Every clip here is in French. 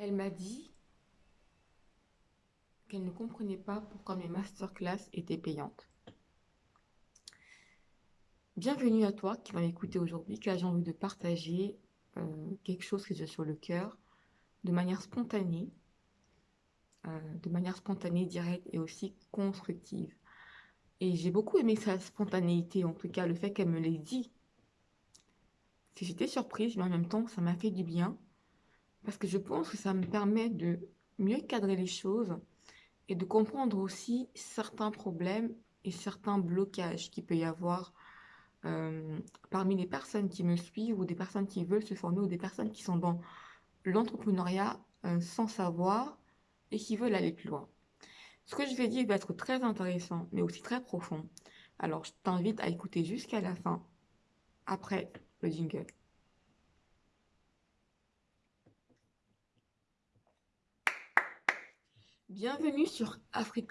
Elle m'a dit qu'elle ne comprenait pas pourquoi mes masterclass étaient payantes. Bienvenue à toi qui vas m'écouter aujourd'hui, car j'ai envie de partager euh, quelque chose que j'ai sur le cœur de manière spontanée, euh, de manière spontanée, directe et aussi constructive. Et j'ai beaucoup aimé sa spontanéité, en tout cas le fait qu'elle me l'ait dit. Si j'étais surprise, mais en même temps, ça m'a fait du bien parce que je pense que ça me permet de mieux cadrer les choses et de comprendre aussi certains problèmes et certains blocages qu'il peut y avoir euh, parmi les personnes qui me suivent ou des personnes qui veulent se former ou des personnes qui sont dans l'entrepreneuriat euh, sans savoir et qui veulent aller plus loin. Ce que je vais dire va être très intéressant, mais aussi très profond. Alors, je t'invite à écouter jusqu'à la fin, après le jingle. Bienvenue sur Afrique.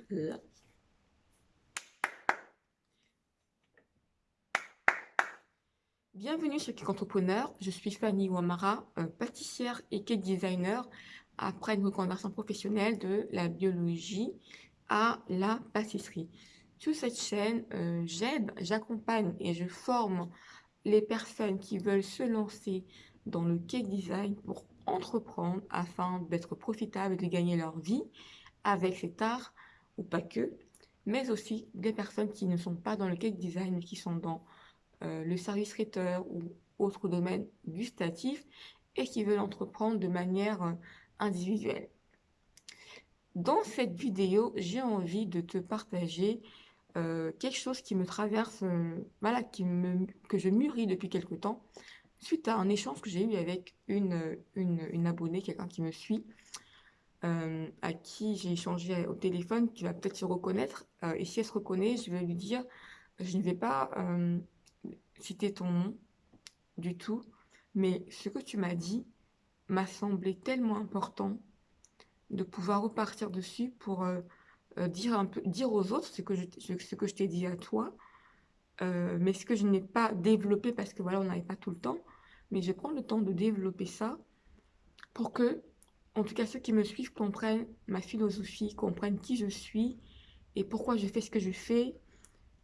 Bienvenue sur Kick Entrepreneur. Je suis Fanny Ouamara, euh, pâtissière et cake designer après une reconversion professionnelle de la biologie à la pâtisserie. Sur cette chaîne, euh, j'aide, j'accompagne et je forme les personnes qui veulent se lancer dans le cake design pour entreprendre afin d'être profitable et de gagner leur vie avec cet art, ou pas que, mais aussi des personnes qui ne sont pas dans le cake design, qui sont dans euh, le service traiteur ou autre domaine gustatif et qui veulent entreprendre de manière euh, individuelle. Dans cette vidéo, j'ai envie de te partager euh, quelque chose qui me traverse, voilà, que je mûris depuis quelque temps, suite à un échange que j'ai eu avec une abonnée, quelqu'un qui me suit, euh, à qui j'ai échangé au téléphone, qui va peut-être se reconnaître. Euh, et si elle se reconnaît, je vais lui dire, je ne vais pas euh, citer ton nom du tout, mais ce que tu m'as dit m'a semblé tellement important de pouvoir repartir dessus pour dire, un peu, dire aux autres ce que je, ce que je t'ai dit à toi, mais ce que je n'ai pas développé parce que voilà, on n'avait pas tout le temps, mais je prendre le temps de développer ça pour que en tout cas ceux qui me suivent comprennent ma philosophie, comprennent qui je suis et pourquoi je fais ce que je fais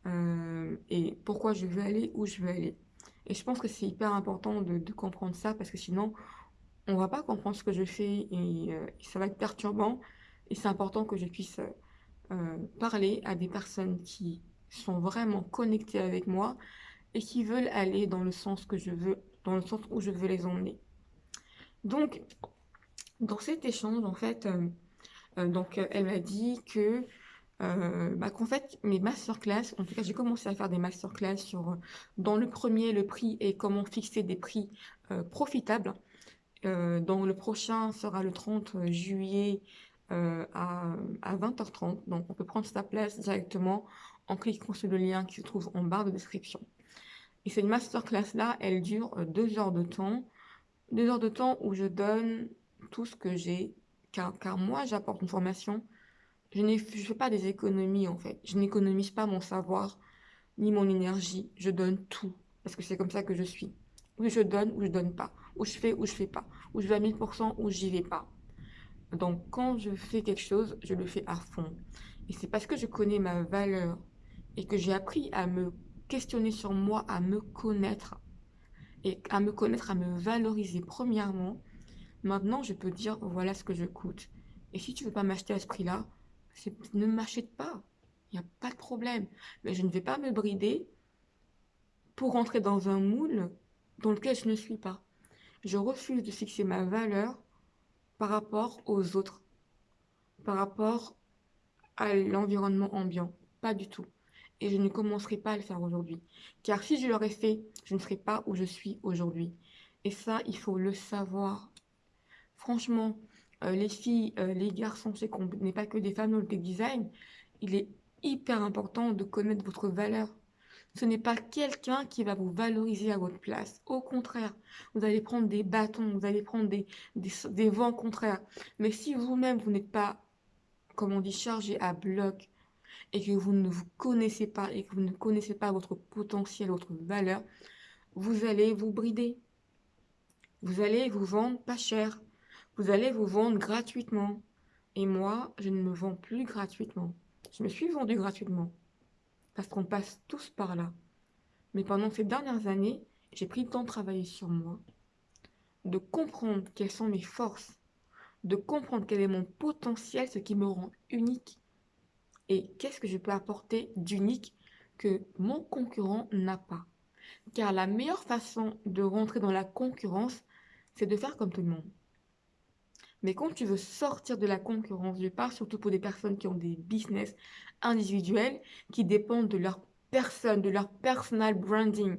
euh, et pourquoi je veux aller où je veux aller. Et je pense que c'est hyper important de, comprendre ça parce que sinon, on va pas comprendre ce que je fais et, euh, ça va être perturbant. Et c'est important que je puisse euh, parler à des personnes qui sont vraiment connectées avec moi et qui veulent aller dans le sens que je veux, dans le sens où je veux les emmener. Donc, dans cet échange, en fait, euh, euh, donc, euh, elle m'a dit que bah, qu'en fait, mes masterclass, en tout cas, j'ai commencé à faire des masterclass sur, dans le premier, le prix et comment fixer des prix profitables. le prochain sera le 30 juillet à, à 20h30. Donc, on peut prendre sa place directement en cliquant sur le lien qui se trouve en barre de description. Et cette masterclass-là, elle dure deux heures de temps. Deux heures de temps où je donne tout ce que j'ai, car, moi j'apporte une formation, je ne fais pas des économies en fait, je n'économise pas mon savoir ni mon énergie, je donne tout, parce que c'est comme ça que je suis. Ou je donne ou je donne pas, ou je fais ou je fais pas, ou je vais à 1000% ou j'y vais pas. Donc quand je fais quelque chose, je le fais à fond. Et c'est parce que je connais ma valeur et que j'ai appris à me questionner sur moi, à me connaître, et à me connaître, à me valoriser premièrement, Maintenant, je peux dire, voilà ce que je coûte. Et si tu veux pas m'acheter à ce prix-là, ne m'achète pas. Il n'y a pas de problème. Mais je ne vais pas me brider pour rentrer dans un moule dans lequel je ne suis pas. Je refuse de fixer ma valeur par rapport aux autres, par rapport à l'environnement ambiant. Pas du tout. Et je ne commencerai pas à le faire aujourd'hui. Car si je l'aurais fait, je ne serais pas où je suis aujourd'hui. Et ça, il faut le savoir. Franchement, euh, les filles, euh, les garçons, c'est qu'on n'est pas que des femmes dans le design. Il est hyper important de connaître votre valeur. Ce n'est pas quelqu'un qui va vous valoriser à votre place. Au contraire, vous allez prendre des bâtons, vous allez prendre des, des, vents contraires. Mais si vous-même, vous n'êtes pas, comme on dit, chargé à bloc, et que vous ne vous connaissez pas, et que vous ne connaissez pas votre potentiel, votre valeur, vous allez vous brider. Vous allez vous vendre pas cher Vous allez vous vendre gratuitement. Et moi, je ne me vends plus gratuitement. Je me suis vendue gratuitement. Parce qu'on passe tous par là. Mais pendant ces dernières années, j'ai pris le temps de travailler sur moi, de comprendre quelles sont mes forces, de comprendre quel est mon potentiel, ce qui me rend unique et qu'est-ce que je peux apporter d'unique que mon concurrent n'a pas. Car la meilleure façon de rentrer dans la concurrence, c'est de faire comme tout le monde. Mais quand tu veux sortir de la concurrence, je parle surtout pour des personnes qui ont des business individuels, qui dépendent de leur personne, de leur personal branding.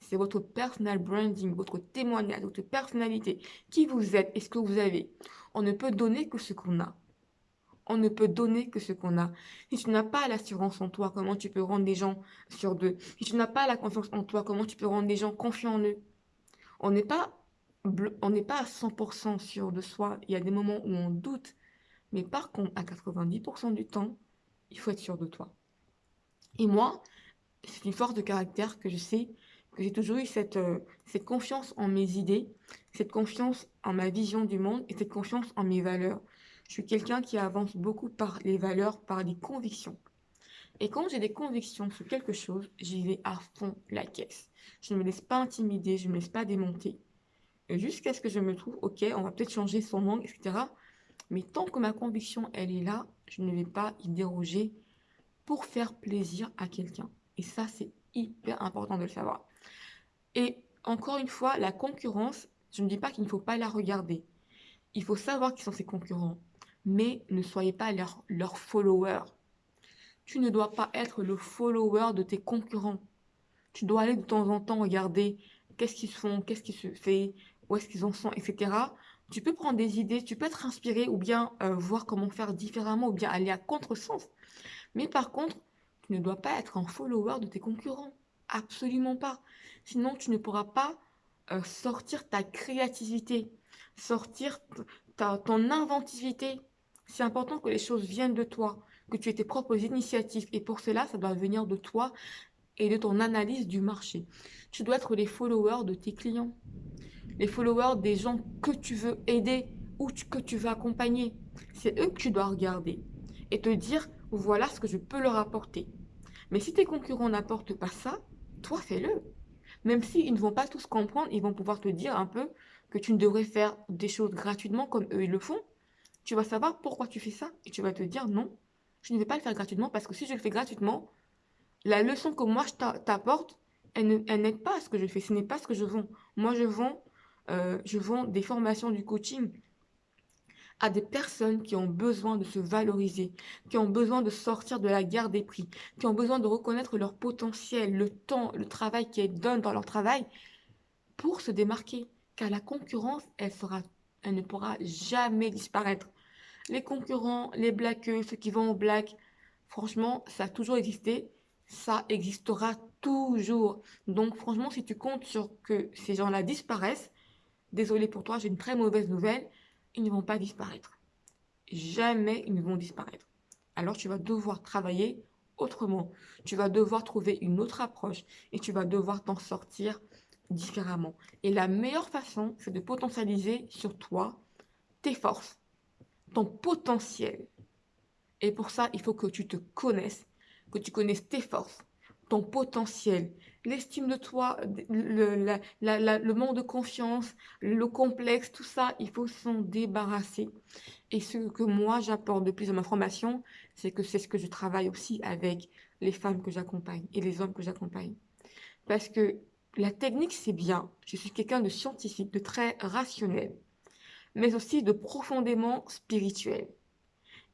C'est votre personal branding, votre témoignage, votre personnalité, qui vous êtes et ce que vous avez. On ne peut donner que ce qu'on a. On ne peut donner que ce qu'on a. Si tu n'as pas l'assurance en toi, comment tu peux rendre les gens sur d'eux? Si tu n'as pas la confiance en toi, comment tu peux rendre les gens confiants en eux? On n'est pas, on n'est pas à 100% sûr de soi. Il y a des moments où on doute. Mais par contre, à 90% du temps, il faut être sûr de toi. Et moi, c'est une force de caractère que je sais que j'ai toujours eu cette, euh, cette confiance en mes idées, cette confiance en ma vision du monde et cette confiance en mes valeurs. Je suis quelqu'un qui avance beaucoup par les valeurs, par les convictions. Et quand j'ai des convictions sur quelque chose, j'y vais à fond la caisse. Je ne me laisse pas intimider, je ne me laisse pas démonter. Jusqu'à ce que je me trouve, ok, on va peut-être changer son langue, etc. Mais tant que ma conviction, elle est là, je ne vais pas y déroger pour faire plaisir à quelqu'un. Et ça, c'est hyper important de le savoir. Et encore une fois, la concurrence, je ne dis pas qu'il ne faut pas la regarder. Il faut savoir qui sont ses concurrents, mais ne soyez pas leur followers. Tu ne dois pas être le follower de tes concurrents. Tu dois aller de temps en temps regarder qu'est-ce qu'ils font, qu'est-ce qui se fait, où est-ce qu'ils en sont, etc. Tu peux prendre des idées, tu peux être inspiré ou bien euh, voir comment faire différemment ou bien aller à contresens. Mais par contre, tu ne dois pas être un follower de tes concurrents. Absolument pas. Sinon, tu ne pourras pas euh, sortir ta créativité, sortir ta, ton inventivité. C'est important que les choses viennent de toi, que tu aies tes propres initiatives. Et pour cela, ça doit venir de toi et de ton analyse du marché. Tu dois être les followers de tes clients les followers des gens que tu veux aider ou que tu veux accompagner. C'est eux que tu dois regarder et te dire, voilà ce que je peux leur apporter. Mais si tes concurrents n'apportent pas ça, toi fais-le. Même s'ils ne vont pas tous comprendre, ils vont pouvoir te dire un peu que tu ne devrais faire des choses gratuitement comme eux ils le font. Tu vas savoir pourquoi tu fais ça et tu vas te dire non, je ne vais pas le faire gratuitement parce que si je le fais gratuitement, la leçon que moi je t'apporte, elle n'aide pas à ce que je fais, ce n'est pas ce que je vends. Moi je vends euh, je vends des formations du coaching à des personnes qui ont besoin de se valoriser, qui ont besoin de sortir de la guerre des prix, qui ont besoin de reconnaître leur potentiel, le temps, le travail qu'ils donnent dans leur travail pour se démarquer. Car la concurrence, elle ne pourra jamais disparaître. Les concurrents, les blackeux, ceux qui vont au black, franchement, ça a toujours existé, ça existera toujours. Donc franchement, si tu comptes sur que ces gens-là disparaissent, désolé pour toi, j'ai une très mauvaise nouvelle, ils ne vont pas disparaître. Jamais ils ne vont disparaître. Alors tu vas devoir travailler autrement. Tu vas devoir trouver une autre approche et tu vas devoir t'en sortir différemment. Et la meilleure façon, c'est de potentialiser sur toi tes forces, ton potentiel. Et pour ça, il faut que tu te connaisses, que tu connaisses tes forces, ton potentiel, l'estime de toi, le, manque de confiance, le complexe, tout ça, il faut s'en débarrasser. Et ce que moi j'apporte de plus dans ma formation, c'est que c'est ce que je travaille aussi avec les femmes que j'accompagne et les hommes que j'accompagne. Parce que la technique, c'est bien. Je suis quelqu'un de scientifique, de très rationnel, mais aussi de profondément spirituel.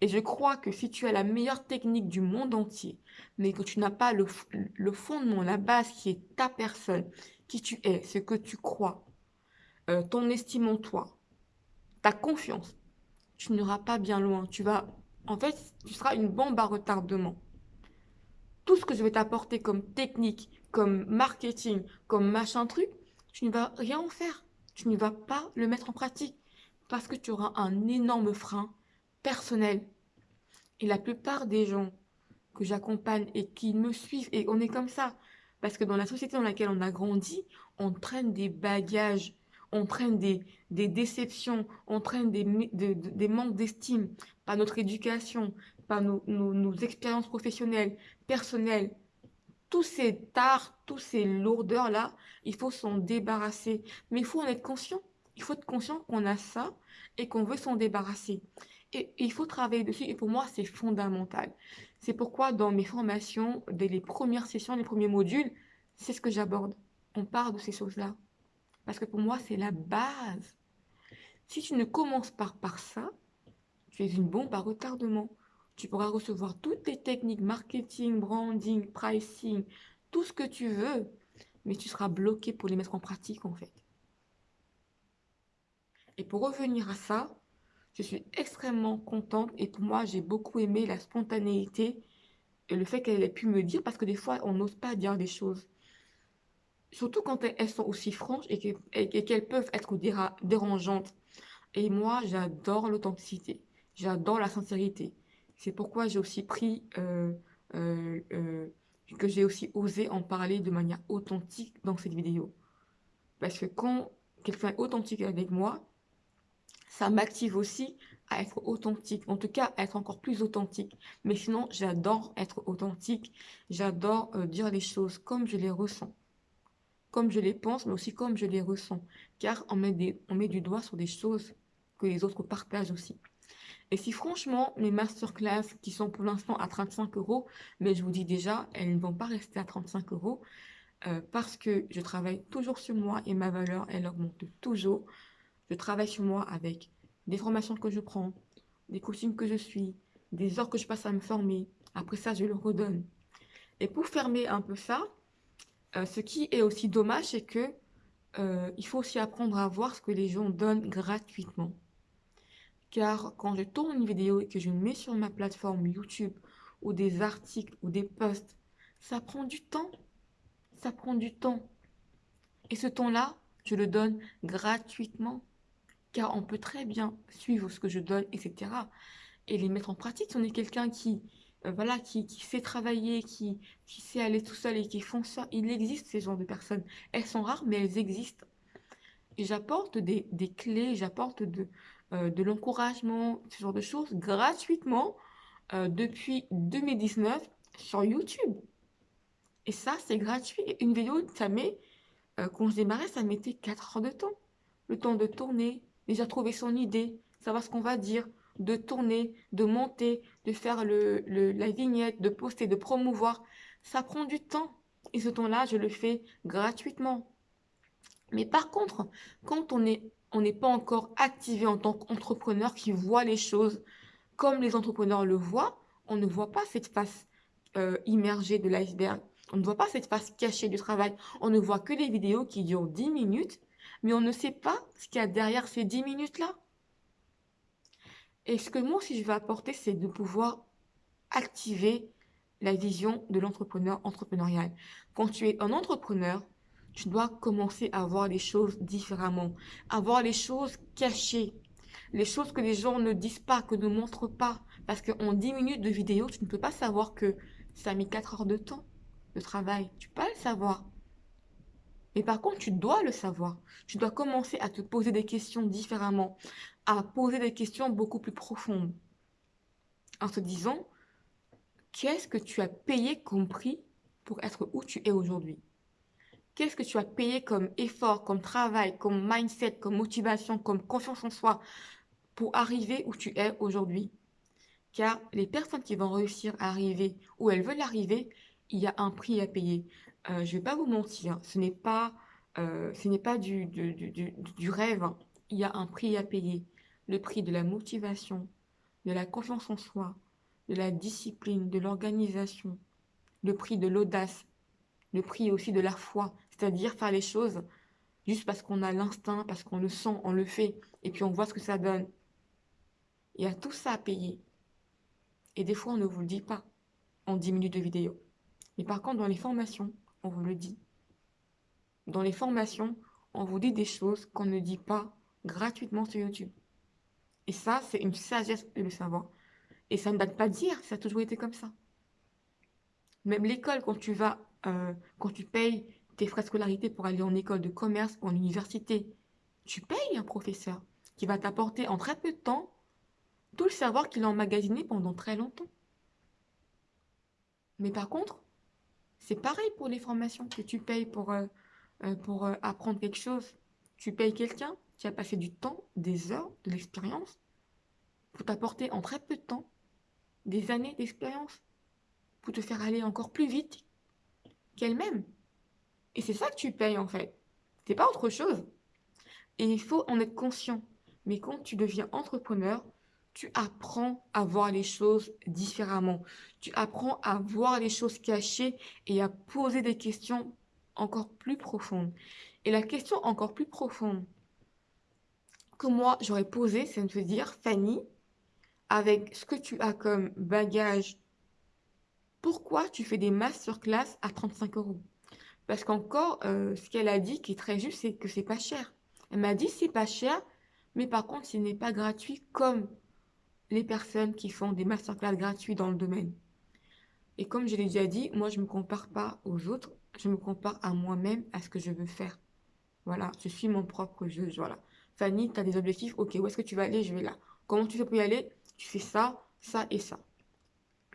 Et je crois que si tu as la meilleure technique du monde entier, mais que tu n'as pas le, fondement, la base qui est ta personne, qui tu es, ce que tu crois, euh, ton estime en toi, ta confiance, tu n'auras pas bien loin. Tu vas, en fait, tu seras une bombe à retardement. Tout ce que je vais t'apporter comme technique, comme marketing, comme machin truc, tu ne vas rien en faire. Tu ne vas pas le mettre en pratique parce que tu auras un énorme frein personnel. Et la plupart des gens que j'accompagne et qui me suivent, et on est comme ça, parce que dans la société dans laquelle on a grandi, on traîne des bagages, entraîne des, des déceptions, entraîne des, des manques d'estime par notre éducation, par nos, nos, expériences professionnelles, personnelles, tous ces tares, tous ces lourdeurs-là, il faut s'en débarrasser. Mais il faut en être conscient. Il faut être conscient qu'on a ça et qu'on veut s'en débarrasser. Il faut travailler dessus. Et pour moi, c'est fondamental. C'est pourquoi dans mes formations, dès les premières sessions, les premiers modules, c'est ce que j'aborde. On parle de ces choses-là. Parce que pour moi, c'est la base. Si tu ne commences pas par ça, tu es une bombe à retardement. Tu pourras recevoir toutes les techniques marketing, branding, pricing, tout ce que tu veux, mais tu seras bloqué pour les mettre en pratique en fait. Et pour revenir à ça, je suis extrêmement contente et pour moi, j'ai beaucoup aimé la spontanéité et le fait qu'elle ait pu me dire, parce que des fois, on n'ose pas dire des choses. Surtout quand elles sont aussi franches et qu'elles peuvent être dérangeantes. Et moi, j'adore l'authenticité. J'adore la sincérité. C'est pourquoi j'ai aussi pris, euh, euh, euh, que j'ai aussi osé en parler de manière authentique dans cette vidéo. Parce que quand quelqu'un est authentique avec moi, ça m'active aussi à être authentique, en tout cas à être encore plus authentique. Mais sinon, j'adore être authentique, j'adore dire les choses comme je les ressens comme je les pense, mais aussi comme je les ressens. Car on met, des, on met du doigt sur des choses que les autres partagent aussi. Et si franchement, mes masterclass qui sont pour l'instant à 35 euros, mais je vous dis déjà, elles ne vont pas rester à 35 euros euh, parce que je travaille toujours sur moi et ma valeur, elle augmente toujours. Je travaille sur moi avec des formations que je prends, des coachings que je suis, des heures que je passe à me former. Après ça, je le redonne. Et pour fermer un peu ça, euh, ce qui est aussi dommage, c'est que euh, il faut aussi apprendre à voir ce que les gens donnent gratuitement. Car quand je tourne une vidéo et que je mets sur ma plateforme YouTube ou des articles ou des posts, ça prend du temps. Ça prend du temps. Et ce temps-là, je le donne gratuitement. Car on peut très bien suivre ce que je donne, etc. Et les mettre en pratique. Si on est quelqu'un qui, euh, voilà, qui, sait travailler, qui, sait aller tout seul et qui font ça. Il existe ces genres de personnes. Elles sont rares, mais elles existent. Et j'apporte des, clés, j'apporte de, euh, de l'encouragement, ce genre de choses, gratuitement, euh, depuis 2019 sur YouTube. Et ça, c'est gratuit. Une vidéo, ça met, quand je démarrais, ça mettait 4 heures de temps. Le temps de tourner, déjà trouver son idée, savoir ce qu'on va dire, de tourner, de monter, de faire la vignette, de poster, de promouvoir. Ça prend du temps. Et ce temps-là, je le fais gratuitement. Mais par contre, quand on n'est on n'est pas encore activé en tant qu'entrepreneur qui voit les choses comme les entrepreneurs le voient, on ne voit pas cette face euh, immergée de l'iceberg. On ne voit pas cette face cachée du travail. On ne voit que les vidéos qui durent 10 minutes, mais on ne sait pas ce qu'il y a derrière ces 10 minutes-là. Et ce que moi aussi je vais apporter, c'est de pouvoir activer la vision de l'entrepreneur entrepreneurial? Quand tu es un entrepreneur, tu dois commencer à voir les choses différemment, à voir les choses cachées, les choses que les gens ne disent pas, que ne montrent pas. Parce qu'en 10 minutes de vidéo, tu ne peux pas savoir que ça a mis 4 heures de temps de travail. Tu peux pas le savoir. Mais par contre, tu dois le savoir. Tu dois commencer à te poser des questions différemment, à poser des questions beaucoup plus profondes. En te disant, qu'est-ce que tu as payé comme prix pour être où tu es aujourd'hui? Qu'est-ce que tu as payé comme effort, comme travail, comme mindset, comme motivation, comme confiance en soi pour arriver où tu es aujourd'hui? Car les personnes qui vont réussir à arriver où elles veulent arriver, il y a un prix à payer. Euh, je ne vais pas vous mentir, ce n'est pas, euh, ce n'est pas du, du, rêve. Hein. Il y a un prix à payer. Le prix de la motivation, de la confiance en soi, de la discipline, de l'organisation, le prix de l'audace, le prix aussi de la foi, c'est-à-dire faire les choses juste parce qu'on a l'instinct, parce qu'on le sent, on le fait, et puis on voit ce que ça donne. Il y a tout ça à payer. Et des fois, on ne vous le dit pas en 10 minutes de vidéo. Mais par contre, dans les formations, on vous le dit. Dans les formations, on vous dit des choses qu'on ne dit pas gratuitement sur YouTube. Et ça, c'est une sagesse de le savoir. Et ça ne date pas d'hier, ça a toujours été comme ça. Même l'école, quand tu vas, euh, quand tu payes tes frais de scolarité pour aller en école de commerce ou en université, tu payes un professeur qui va t'apporter en très peu de temps tout le savoir qu'il a emmagasiné pendant très longtemps. Mais par contre, c'est pareil pour les formations que tu payes pour, euh, euh, euh, apprendre quelque chose. Tu payes quelqu'un qui a passé du temps, des heures, de l'expérience, pour t'apporter en très peu de temps des années d'expérience, pour te faire aller encore plus vite qu'elle-même. Et c'est ça que tu payes en fait. C'est pas autre chose. Et il faut en être conscient. Mais quand tu deviens entrepreneur, tu apprends à voir les choses différemment. Tu apprends à voir les choses cachées et à poser des questions encore plus profondes. Et la question encore plus profonde que moi j'aurais posée, c'est de te dire, Fanny, avec ce que tu as comme bagage, pourquoi tu fais des masterclass à 35 euros? Parce qu'encore, euh, ce qu'elle a dit qui est très juste, c'est que c'est pas cher. Elle m'a dit c'est pas cher, mais par contre, ce n'est pas gratuit comme les personnes qui font des masterclass gratuits dans le domaine. Et comme je l'ai déjà dit, moi, je ne me compare pas aux autres, je me compare à moi-même, à ce que je veux faire. Voilà, je suis mon propre juge, voilà. Fanny, tu as des objectifs, ok, où est-ce que tu vas aller? Je vais là. Comment tu fais pour y aller? Tu fais ça, ça et ça.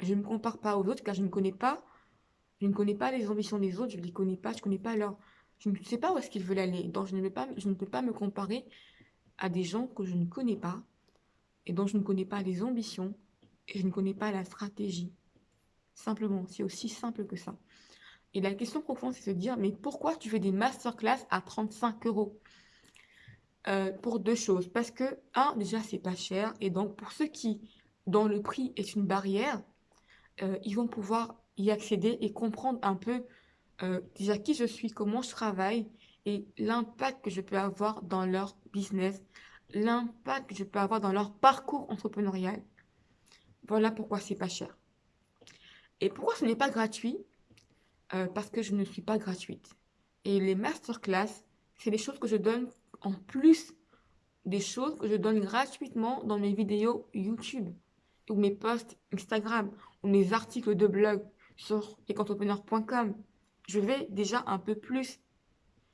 Je ne me compare pas aux autres car je ne connais pas, je ne connais pas les ambitions des autres, je ne les connais pas, je ne connais pas leur... Je ne sais pas où est-ce qu'ils veulent aller, donc je ne, pas, je ne peux pas me comparer à des gens que je ne connais pas, et dont je ne connais pas les ambitions et je ne connais pas la stratégie. Simplement, c'est aussi simple que ça. Et la question profonde, c'est de se dire, mais pourquoi tu fais des masterclass à 35 euros? Euh, Pour deux choses. Parce que, un, déjà, c'est pas cher. Et donc, pour ceux qui, dont le prix est une barrière, euh, ils vont pouvoir y accéder et comprendre un peu euh, déjà qui je suis, comment je travaille et l'impact que je peux avoir dans leur business, l'impact que je peux avoir dans leur parcours entrepreneurial. Voilà pourquoi c'est pas cher. Et pourquoi ce n'est pas gratuit? Euh, Parce que je ne suis pas gratuite. Et les masterclass, c'est des choses que je donne en plus des choses que je donne gratuitement dans mes vidéos YouTube ou mes posts Instagram ou mes articles de blog sur lesentrepreneurs.com. Je vais déjà un peu plus.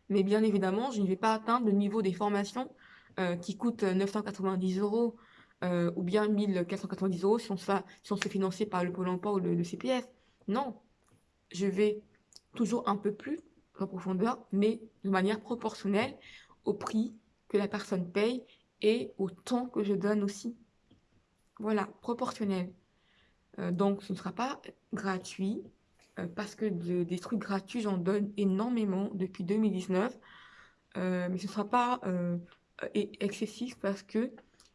Mais bien évidemment, je ne vais pas atteindre le niveau des formations euh, qui coûte 990 euros euh, ou bien 1490 euros si on, se fait financer par le Pôle emploi ou le, CPF. Non, je vais toujours un peu plus en profondeur, mais de manière proportionnelle au prix que la personne paye et au temps que je donne aussi. Voilà, proportionnel. Euh, donc, ce ne sera pas gratuit parce que des trucs gratuits, j'en donne énormément depuis 2019. mais ce ne sera pas est excessif parce que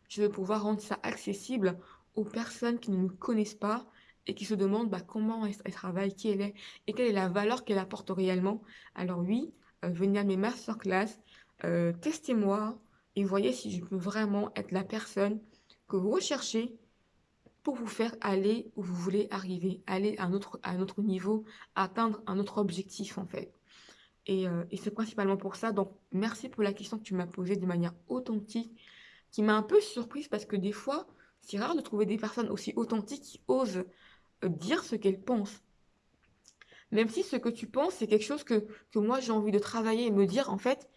je veux pouvoir rendre ça accessible aux personnes qui ne me connaissent pas et qui se demandent bah, comment elle, travaille, qui elle est et quelle est la valeur qu'elle apporte réellement. Alors oui, euh, venez à mes masterclass, euh, testez-moi et voyez si je peux vraiment être la personne que vous recherchez pour vous faire aller où vous voulez arriver, aller à un à un autre niveau, atteindre un autre objectif en fait. Euh, et, c'est principalement pour ça. Donc, merci pour la question que tu m'as posée de manière authentique, qui m'a un peu surprise parce que des fois, c'est rare de trouver des personnes aussi authentiques qui osent euh, dire ce qu'elles pensent. Même si ce que tu penses, c'est quelque chose que, moi j'ai envie de travailler et me dire, en fait,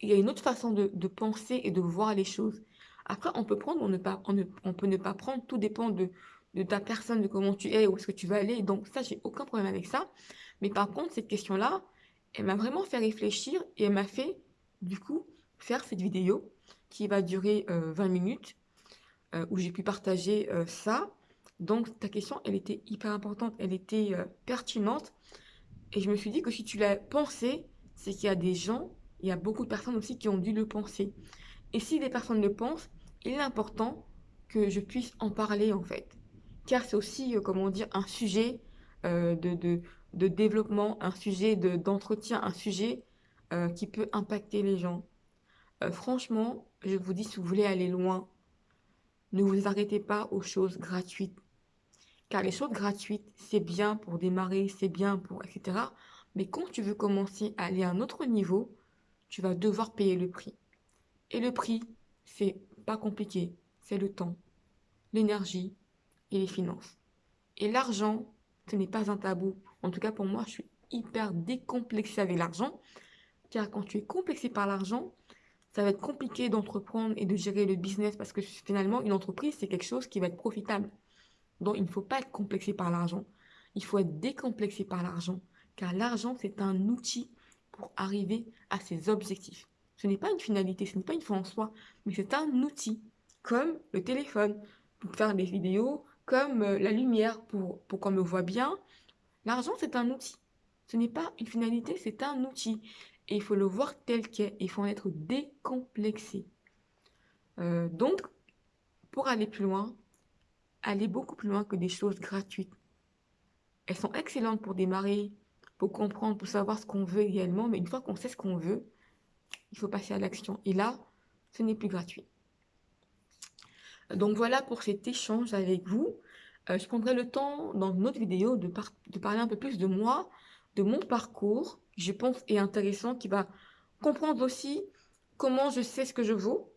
il y a une autre façon de, penser et de voir les choses. Après, on peut prendre, on, ne pas, on, peut ne pas prendre, tout dépend de, de ta personne, de comment tu es, où est-ce que tu vas aller. Donc ça, j'ai aucun problème avec ça. Mais par contre, cette question-là, elle m'a vraiment fait réfléchir et elle m'a fait, du coup, faire cette vidéo qui va durer 20 euh, minutes, euh, où j'ai pu partager euh, ça. Donc, ta question, elle était hyper importante, elle était pertinente. Et je me suis dit que si tu l'as pensé, c'est qu'il y a des gens, il y a beaucoup de personnes aussi qui ont dû le penser. Et si des personnes le pensent, il est important que je puisse en parler, en fait. Car c'est aussi, comment dire, un sujet de de développement, un sujet d'entretien, un sujet euh, qui peut impacter les gens. Euh, franchement, je vous dis, si vous voulez aller loin, ne vous arrêtez pas aux choses gratuites. Car les choses gratuites, c'est bien pour démarrer, c'est bien pour, etc. Mais quand tu veux commencer à aller à un autre niveau, tu vas devoir payer le prix. Et le prix, c'est pas compliqué, c'est le temps, l'énergie et les finances. Et l'argent, ce n'est pas un tabou. En tout cas, pour moi, je suis hyper décomplexée avec l'argent. Car quand tu es complexé par l'argent, ça va être compliqué d'entreprendre et de gérer le business parce que finalement, une entreprise, c'est quelque chose qui va être profitable. Donc, il ne faut pas être complexé par l'argent. Il faut être décomplexé par l'argent, car l'argent, c'est un outil pour arriver à ses objectifs. Ce n'est pas une finalité, ce n'est pas une fin en soi, mais c'est un outil, comme le téléphone, pour faire des vidéos, comme euh, la lumière, pour, pour qu'on me voit bien. L'argent, c'est un outil. Ce n'est pas une finalité, c'est un outil. Et il faut le voir tel qu'est. Il faut en être décomplexé. Euh, donc, pour aller plus loin, aller beaucoup plus loin que des choses gratuites. Elles sont excellentes pour démarrer, pour comprendre, pour savoir ce qu'on veut réellement, mais une fois qu'on sait ce qu'on veut, il faut passer à l'action. Et là, ce n'est plus gratuit. Donc voilà pour cet échange avec vous. Euh, je prendrai le temps dans une autre vidéo de, parler un peu plus de moi, de mon parcours, je pense, est intéressant, qui va comprendre aussi comment je sais ce que je vaux.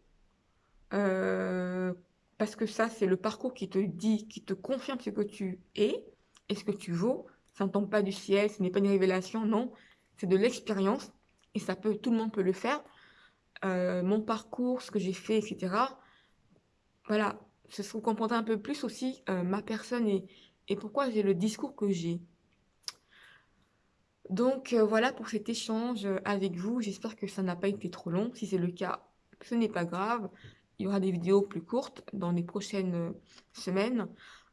Euh, parce que ça, c'est le parcours qui te dit, qui te confirme ce que tu es et ce que tu vaux. Ça ne tombe pas du ciel, ce n'est pas une révélation, non. C'est de l'expérience et ça peut, tout le monde peut le faire. Euh, mon parcours, ce que j'ai fait, etc. Voilà, ce vous comprendrez un peu plus aussi euh, ma personne et, pourquoi j'ai le discours que j'ai. Donc euh, voilà pour cet échange avec vous. J'espère que ça n'a pas été trop long. Si c'est le cas, ce n'est pas grave. Il y aura des vidéos plus courtes dans les prochaines semaines.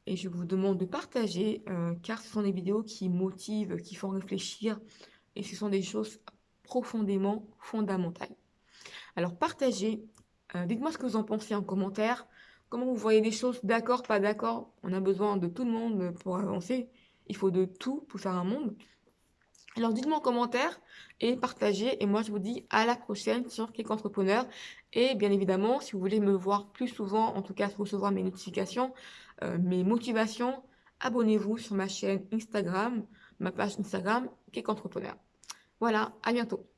Et je vous demande de partager, car ce sont des vidéos qui motivent, qui font réfléchir. Et ce sont des choses profondément fondamentales. Alors partagez, euh, dites-moi ce que vous en pensez en commentaire, comment vous voyez les choses, d'accord, pas d'accord, on a besoin de tout le monde pour avancer, il faut de tout pour faire un monde. Alors dites-moi en commentaire et partagez et moi je vous dis à la prochaine sur Click Entrepreneur et bien évidemment si vous voulez me voir plus souvent, en tout cas recevoir mes notifications, euh, mes motivations, abonnez-vous sur ma chaîne Instagram, ma page Instagram Click Entrepreneur. Voilà, à bientôt